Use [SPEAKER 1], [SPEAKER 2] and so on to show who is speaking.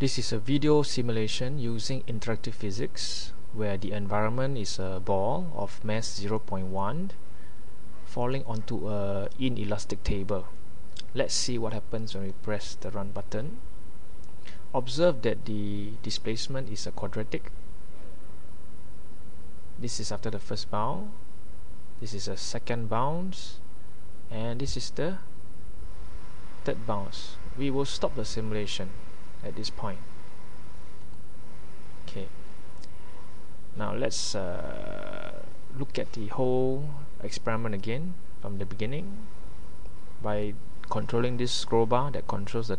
[SPEAKER 1] This is a video simulation using interactive physics where the environment is a ball of mass 0.1 falling onto a inelastic table. Let's see what happens when we press the run button. Observe that the displacement is a quadratic. This is after the first bound. This is a second bounce and this is the third bounce. We will stop the simulation at this point. Okay. Now let's uh, look at the whole experiment again from the beginning by controlling this scroll bar that controls the